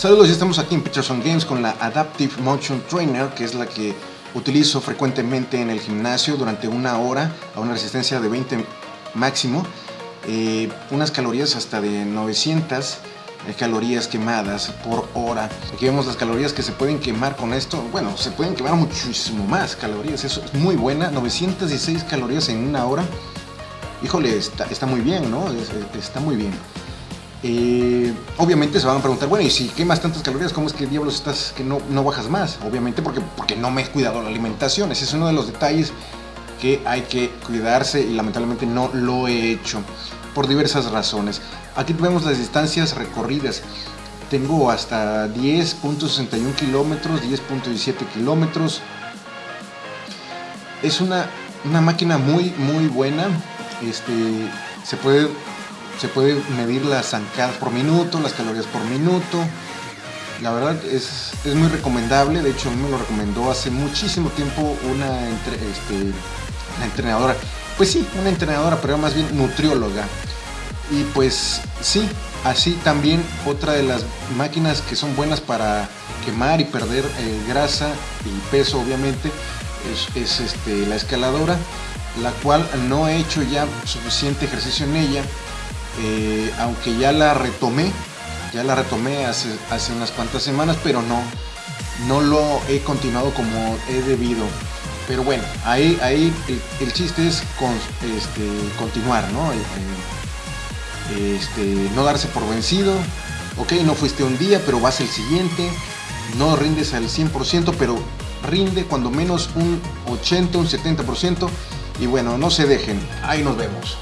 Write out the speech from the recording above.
Saludos, ya estamos aquí en Peterson Games con la Adaptive Motion Trainer, que es la que utilizo frecuentemente en el gimnasio durante una hora a una resistencia de 20 máximo, eh, unas calorías hasta de 900 eh, calorías quemadas por hora. Aquí vemos las calorías que se pueden quemar con esto. Bueno, se pueden quemar muchísimo más calorías, eso es muy buena, 916 calorías en una hora. Híjole, está, está muy bien, ¿no? Está muy bien. Eh, obviamente se van a preguntar, bueno, y si quemas tantas calorías, ¿cómo es que diablos estás que no, no bajas más? Obviamente porque, porque no me he cuidado la alimentación. Ese es uno de los detalles que hay que cuidarse y lamentablemente no lo he hecho por diversas razones. Aquí vemos las distancias recorridas. Tengo hasta 10.61 kilómetros, 10.17 kilómetros. Es una, una máquina muy, muy buena. Este, se puede se puede medir las zancadas por minuto, las calorías por minuto. La verdad es, muy recomendable, de hecho me lo recomendó hace muchísimo tiempo una, este, entrenadora. Pues sí, una entrenadora, pero más bien nutrióloga. Y pues sí, así también otra de las máquinas que son buenas para quemar y perder eh, grasa y peso obviamente es, este, la escaladora, la cual no he hecho ya suficiente ejercicio en ella eh, aunque ya la retomé, ya la retomé hace, unas cuantas semanas, pero no, no lo he continuado como he debido. Pero bueno, ahí, ahí el, chiste es este, continuar, ¿no? Eh, eh, este, no darse por vencido. Ok, no fuiste un día, pero vas el siguiente. No rindes al 100%, pero rinde cuando menos un 80, un 70%. Y bueno, no se dejen. Ahí nos vemos.